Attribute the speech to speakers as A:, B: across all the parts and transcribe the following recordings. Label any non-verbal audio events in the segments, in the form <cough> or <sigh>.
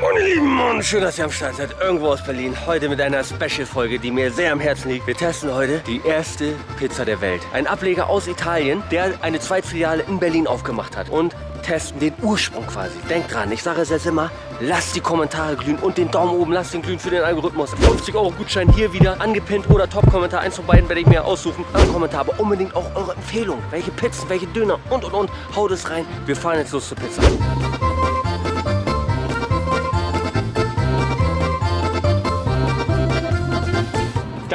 A: Meine Lieben und schön, dass ihr am Start seid, irgendwo aus Berlin. Heute mit einer Special-Folge, die mir sehr am Herzen liegt. Wir testen heute die erste Pizza der Welt. Ein Ableger aus Italien, der eine Zweitfiliale in Berlin aufgemacht hat. Und testen den Ursprung quasi. Denkt dran, ich sage es jetzt immer, lasst die Kommentare glühen und den Daumen oben, lasst den glühen für den Algorithmus. 50 Euro Gutschein hier wieder angepinnt oder Top-Kommentar. Eins von beiden werde ich mir aussuchen. Ein Kommentar, aber unbedingt auch eure Empfehlung. Welche Pizzen, welche Döner und und und. Haut es rein. Wir fahren jetzt los zur Pizza.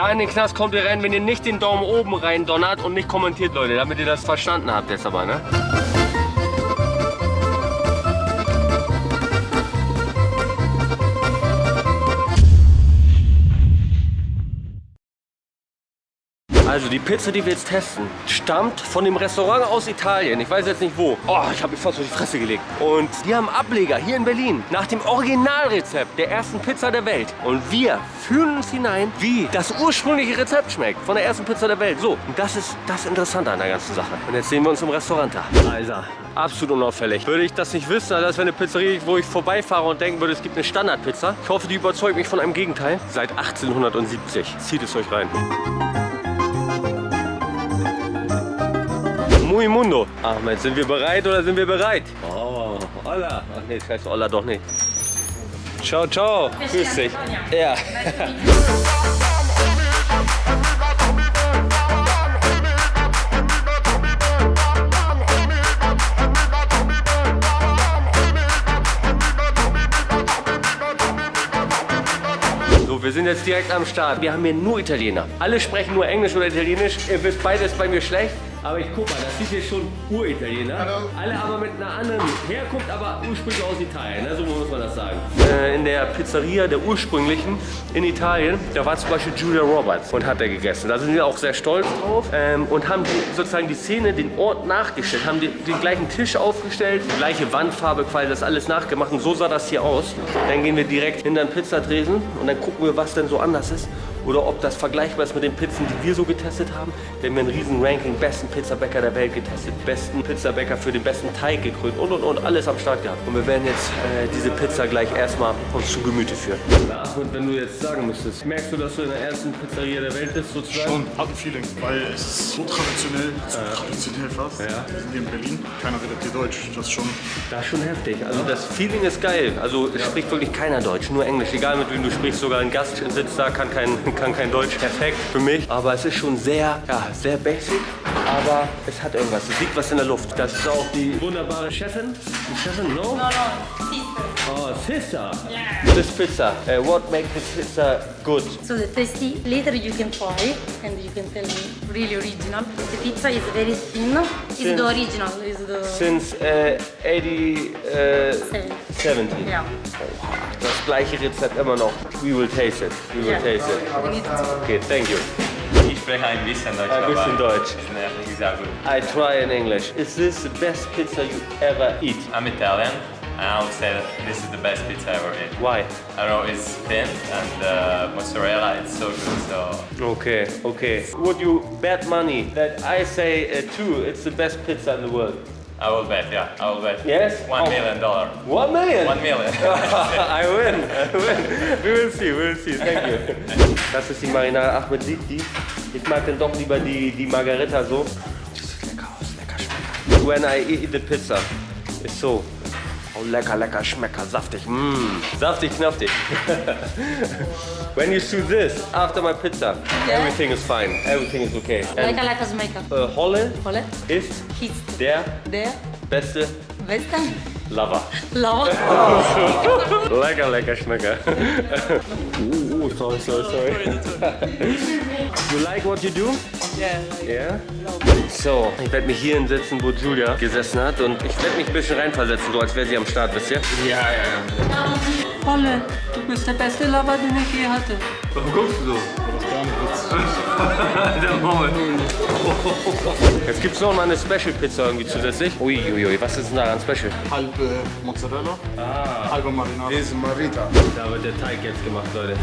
A: Da in den Knast kommt ihr rein, wenn ihr nicht den Daumen oben rein donnert und nicht kommentiert, Leute, damit ihr das verstanden habt jetzt aber, ne? Also die Pizza, die wir jetzt testen, stammt von dem Restaurant aus Italien. Ich weiß jetzt nicht wo. Oh, ich habe mich fast auf die Fresse gelegt. Und die haben Ableger hier in Berlin nach dem Originalrezept der ersten Pizza der Welt. Und wir fühlen uns hinein, wie das ursprüngliche Rezept schmeckt von der ersten Pizza der Welt. So, und das ist das Interessante an der ganzen Sache. Und jetzt sehen wir uns im Restaurant da. Also, absolut unauffällig. Würde ich das nicht wissen, das wäre eine Pizzeria, wo ich vorbeifahre und denken würde, es gibt eine Standardpizza. Ich hoffe, die überzeugt mich von einem Gegenteil. Seit 1870. Zieht es euch rein. Muy Mundo. Ahmed, sind wir bereit oder sind wir bereit? Oh, hola. Ach nee, das heißt hola doch nicht. Ciao, ciao. Grüß dich. Ja. So, wir sind jetzt direkt am Start. Wir haben hier nur Italiener. Alle sprechen nur Englisch oder Italienisch. Ihr wisst, beides bei mir schlecht. Aber ich guck mal, das sieht hier schon Uritaliener.
B: Hallo.
A: Alle aber mit einer anderen Herkunft, aber ursprünglich aus Italien. Ne? So muss man das sagen. Äh, in der Pizzeria der ursprünglichen in Italien, da war zum Beispiel Julia Roberts und hat er gegessen. Da sind wir auch sehr stolz drauf ähm, und haben die, sozusagen die Szene, den Ort nachgestellt, haben die, den gleichen Tisch aufgestellt, die gleiche Wandfarbe, quasi das alles nachgemacht und so sah das hier aus. Dann gehen wir direkt hinter den Pizzatresen und dann gucken wir, was denn so anders ist oder ob das vergleichbar ist mit den Pizzen, die wir so getestet haben. Wir haben ja ein riesen Ranking, besten Pizzabäcker der Welt getestet, besten Pizzabäcker für den besten Teig gekrönt und und und alles am Start gehabt. Und wir werden jetzt äh, diese Pizza gleich erstmal uns zu Gemüte führen. Und wenn du jetzt sagen müsstest, merkst du, dass du in der ersten Pizzeria der Welt bist sozusagen?
B: Schon, hat ein Feeling, weil es ist so traditionell, so traditionell fast.
A: Ja.
B: Wir sind hier in Berlin, keiner redet hier Deutsch, das ist schon...
A: Das ist schon heftig. Also das Feeling ist geil. Also es spricht wirklich keiner Deutsch, nur Englisch. Egal mit wem du sprichst, sogar ein Gast sitzt da, kann kein, kann kein Deutsch. Perfekt für mich. Aber es ist schon sehr, ja, sehr basic. Aber es hat irgendwas. Es liegt was in der Luft. Das ist auch die wunderbare Chefin. Die Chefin, no?
C: No, no, sister.
A: Oh, sister.
C: Yeah.
A: This pizza. Uh, what makes this pizza good?
C: So the tasty, later you can try and you can tell me really original. The pizza is very thin. It's
A: Thin.
C: the original. Is the
A: Since uh, 80, uh,
C: Seven.
A: 70.
C: Yeah.
A: Das gleiche Rezept immer noch. We will taste it. We will
C: Yeah.
A: taste it. Okay, thank you.
D: Ich spreche ein bisschen Deutsch.
A: Ein bisschen
D: aber
A: Deutsch.
D: Ist nicht sehr gut.
A: I try in English. Is this the best pizza you ever eat?
D: I'm Italian, and I would say that this is the best pizza I ever ate.
A: Why?
D: I don't know, it's thin and uh, mozzarella, it's so good. So
A: Okay, okay. Would you bet money that I say uh, two, it's the best pizza in the world?
D: I will bet, yeah, I will bet.
A: Yes?
D: One
A: Oh.
D: million dollar.
A: One million?
D: One million. <laughs>
A: I win, I win. We will see, we will see. Thank you. Das ist die Marinara Ahmed sieht die. Ich mag dann doch lieber die, die Margarita so. Die sieht lecker aus, lecker schmecker. When I eat the pizza, ist so. Oh, lecker, lecker, schmecker, saftig. Mmm, saftig, knaftig. <laughs> When you do this after my pizza,
C: Yeah.
A: everything is fine. Everything is okay. And
C: like a smaker.
A: äh, Holle
C: Ole?
A: ist der
C: there.
A: beste
C: Besta.
A: Lover.
C: Lava. <laughs>
A: Lecker, lecker Schmecker. uh, sorry, sorry, sorry. you like what you do?
C: Yeah.
A: Yeah? So, ich werde mich hier hinsetzen, wo Julia gesessen hat und ich werde mich ein bisschen reinversetzen, so als wäre sie am Start, wisst ihr? Ja, ja, ja.
C: Ole, du bist der beste Lava, den ich je hatte.
A: Warum guckst du so? Der Maul. Jetzt gibt es noch mal eine Special-Pizza irgendwie zusätzlich. Uiuiui, was ist denn daran Special?
B: Halbe Mozzarella, halbe Marinade.
E: is Marita.
A: Da wird der Teig jetzt gemacht, Leute.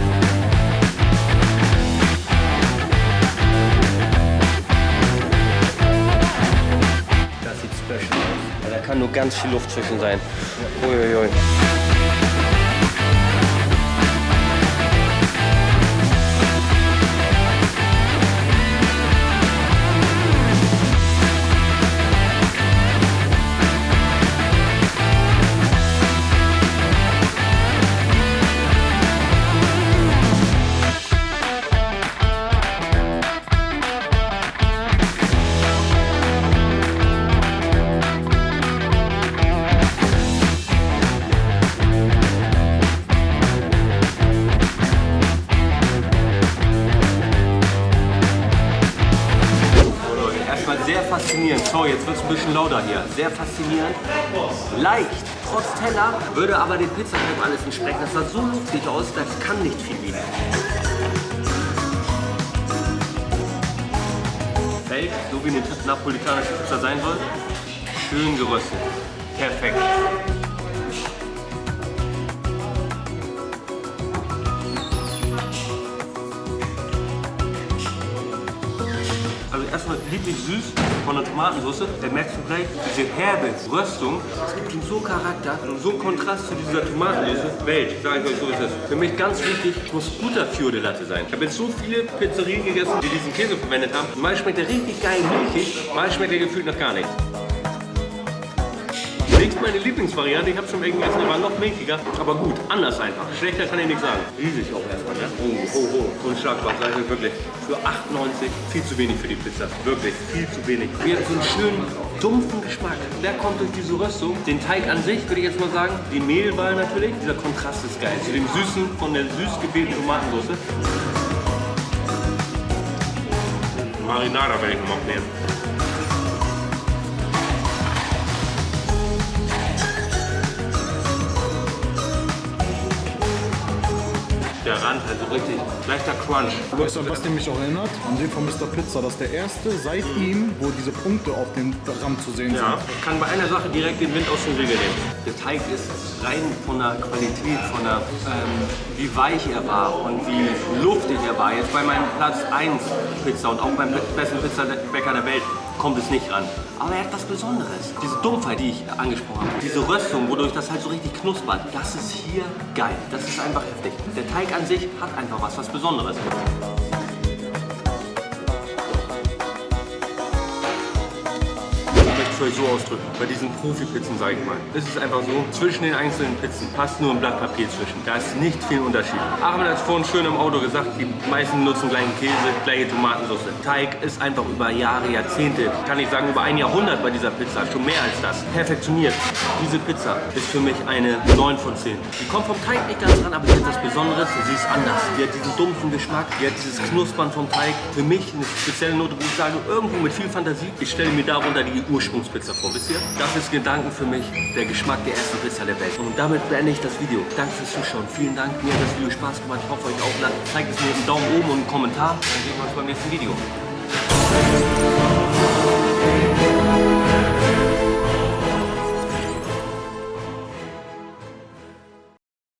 A: Das sieht special aus. Ja, Da kann nur ganz viel Luft zwischen sein. Uiuiui. Faszinierend. Sorry, jetzt wird es ein bisschen lauter hier. Sehr faszinierend. Leicht, trotz Teller, würde aber den Pizzateig alles entsprechen. Das sah so luftig aus, das kann nicht viel liegen. Feld, so wie eine napolitanische Pizza sein soll. Schön geröstet. Perfekt. Also erstmal lieblich süß von der Tomatensauce. Da merkst du gleich diese herbe Röstung. Es gibt ihm so Charakter und so Kontrast zu dieser Tomatensauce. Welt, sage ich euch so ist es. Für mich ganz wichtig, muss guter Fiore Latte sein. Ich habe jetzt so viele Pizzerien gegessen, die diesen Käse verwendet haben. Mal schmeckt der richtig geil milchig, mal schmeckt der gefühlt nach gar nichts. Nächst meine Lieblingsvariante, ich habe schon welche gegessen, die waren noch milchiger, aber gut, anders einfach. Schlechter kann ich nicht sagen. Riesig auch erstmal, ne? Oh, oh, oh, so ein Schlagwort, sag ich wirklich. Für 8,90 viel zu wenig für die Pizza. Wirklich, viel zu wenig. Wir haben so einen schönen, dumpfen Geschmack. Der kommt durch diese Röstung. Den Teig an sich, würde ich jetzt mal sagen. Die Mehlwahl natürlich. Dieser Kontrast ist geil. Zu dem Süßen von der süß gewählten Tomatensauce. Marinara werde ich noch nehmen. Rand, also richtig leichter Crunch.
B: Weißt du, was mich auch erinnert? An den von Mr. Pizza. Das ist der erste seit ihm, wo diese Punkte auf dem Rand zu sehen
A: Ja,
B: sind.
A: ich kann bei einer Sache direkt den Wind aus dem Segel nehmen. Der Teig ist rein von der Qualität, von der, ähm, wie weich er war und wie luftig er war. Jetzt bei meinem Platz 1 Pizza und auch beim besten Pizzabäcker der Welt kommt es nicht ran. Aber er hat was Besonderes. Diese Dumpfheit, die ich angesprochen habe, diese Röstung, wodurch das halt so richtig knuspert, das ist hier geil. Das ist einfach heftig. Der Teig an sich hat einfach was, was Besonderes. Euch so ausdrücken, bei diesen Profi-Pizzen, sage ich mal, ist es einfach so, zwischen den einzelnen Pizzen passt nur ein Blatt Papier zwischen. Da ist nicht viel Unterschied. Ahmed hat es vorhin schön im Auto gesagt, die meisten nutzen gleichen Käse, gleiche Tomatensauce. Teig ist einfach über Jahre, Jahrzehnte, kann ich sagen über ein Jahrhundert bei dieser Pizza, schon mehr als das, perfektioniert. Diese Pizza ist für mich eine 9 von 10. Die kommt vom Teig nicht ganz ran, aber sie hat was Besonderes, sie ist anders. Sie hat diesen dumpfen Geschmack, sie hat dieses Knuspern vom Teig. Für mich eine spezielle Note, wo ich sage, irgendwo mit viel Fantasie, ich stelle mir darunter die Ursprungspizza vor, wisst ihr? Das ist Gedanken für mich, der Geschmack der ersten Pizza der Welt. Und damit beende ich das Video. Danke fürs Zuschauen, vielen Dank, mir hat das Video Spaß gemacht, ich hoffe euch auch. Zeigt es mir einen Daumen oben und einen Kommentar, dann sehen wir uns beim nächsten Video.